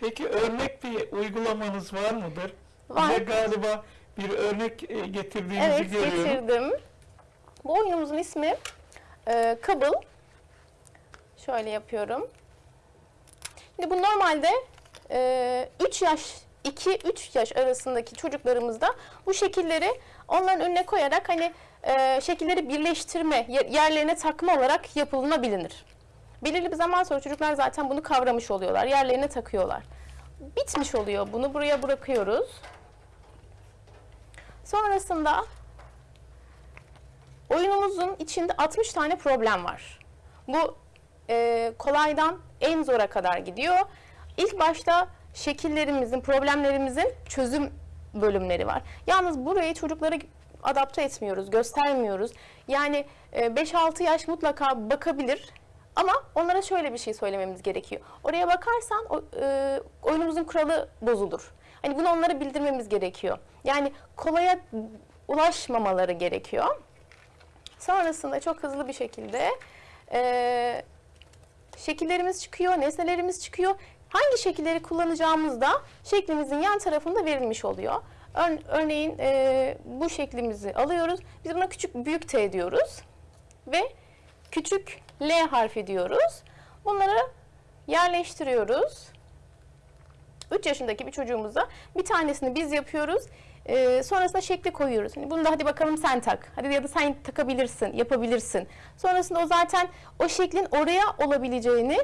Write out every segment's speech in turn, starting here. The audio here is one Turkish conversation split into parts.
Peki örnek bir uygulamanız var mıdır? Var. Bize galiba bir örnek e, getirdiğinizi Evet görüyorum. getirdim. Bu oyunumuzun ismi e, Kabul. Şöyle yapıyorum. Şimdi bu normalde e, 3 yaş 2-3 yaş arasındaki çocuklarımızda bu şekilleri onların önüne koyarak hani e, şekilleri birleştirme, yer- yerlerine takma olarak yapılabilir. Belirli bir zaman sonra çocuklar zaten bunu kavramış oluyorlar. Yerlerine takıyorlar. Bitmiş oluyor. Bunu buraya bırakıyoruz. Sonrasında oyunumuzun içinde 60 tane problem var. Bu e, kolaydan en zora kadar gidiyor. İlk başta şekillerimizin, problemlerimizin çözüm bölümleri var. Yalnız burayı çocuklara adapte etmiyoruz, göstermiyoruz. Yani e, 5-6 yaş mutlaka bakabilir ama onlara şöyle bir şey söylememiz gerekiyor. Oraya bakarsan o, e, oyunumuzun kuralı bozulur. Hani bunu onlara bildirmemiz gerekiyor. Yani kolaya ulaşmamaları gerekiyor. Sonrasında çok hızlı bir şekilde e, şekillerimiz çıkıyor, nesnelerimiz çıkıyor. Hangi şekilleri kullanacağımız da şeklimizin yan tarafında verilmiş oluyor. Ör- örneğin e, bu şeklimizi alıyoruz. Biz buna küçük büyük T diyoruz. Ve küçük L harfi diyoruz. Bunları yerleştiriyoruz. 3 yaşındaki bir çocuğumuza bir tanesini biz yapıyoruz. Ee, sonrasında şekli koyuyoruz. Hani bunu da hadi bakalım sen tak. Hadi ya da sen takabilirsin, yapabilirsin. Sonrasında o zaten o şeklin oraya olabileceğini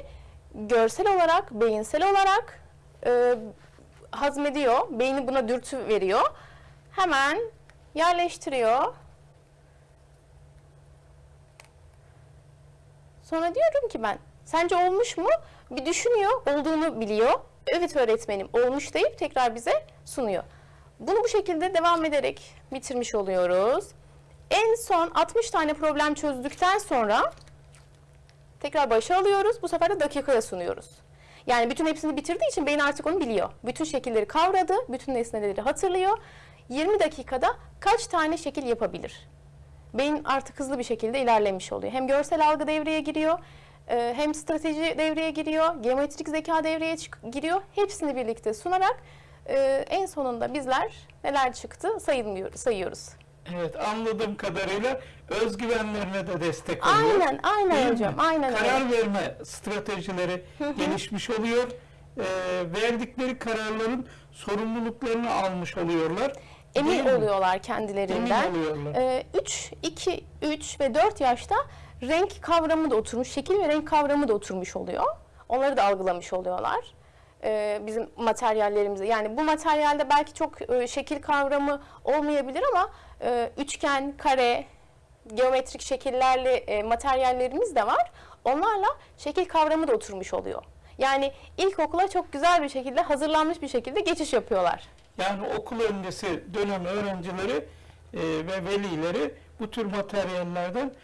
görsel olarak, beyinsel olarak e, hazmediyor. Beyni buna dürtü veriyor. Hemen yerleştiriyor. Sonra diyorum ki ben, sence olmuş mu? Bir düşünüyor, olduğunu biliyor. Evet öğretmenim, olmuş deyip tekrar bize sunuyor. Bunu bu şekilde devam ederek bitirmiş oluyoruz. En son 60 tane problem çözdükten sonra tekrar başa alıyoruz. Bu sefer de dakikaya sunuyoruz. Yani bütün hepsini bitirdiği için beyin artık onu biliyor. Bütün şekilleri kavradı, bütün nesneleri hatırlıyor. 20 dakikada kaç tane şekil yapabilir? Beyin artık hızlı bir şekilde ilerlemiş oluyor. Hem görsel algı devreye giriyor, e, hem strateji devreye giriyor, geometrik zeka devreye giriyor. Hepsini birlikte sunarak e, en sonunda bizler neler çıktı sayıyoruz. Evet anladığım kadarıyla özgüvenlerine de destek oluyor. Aynen, aynen hocam, mi? aynen öyle. Karar verme stratejileri gelişmiş oluyor. Ee, verdikleri kararların sorumluluklarını almış oluyorlar. Emin Değil mi? oluyorlar kendilerinden. Emin oluyorlar. 3, 2, 3 ve 4 yaşta renk kavramı da oturmuş, şekil ve renk kavramı da oturmuş oluyor. Onları da algılamış oluyorlar. Ee, bizim materyallerimizi yani bu materyalde belki çok e, şekil kavramı olmayabilir ama e, üçgen, kare, geometrik şekillerle e, materyallerimiz de var. Onlarla şekil kavramı da oturmuş oluyor. Yani ilkokula çok güzel bir şekilde hazırlanmış bir şekilde geçiş yapıyorlar. Yani okul öncesi dönem öğrencileri e, ve velileri bu tür materyallerden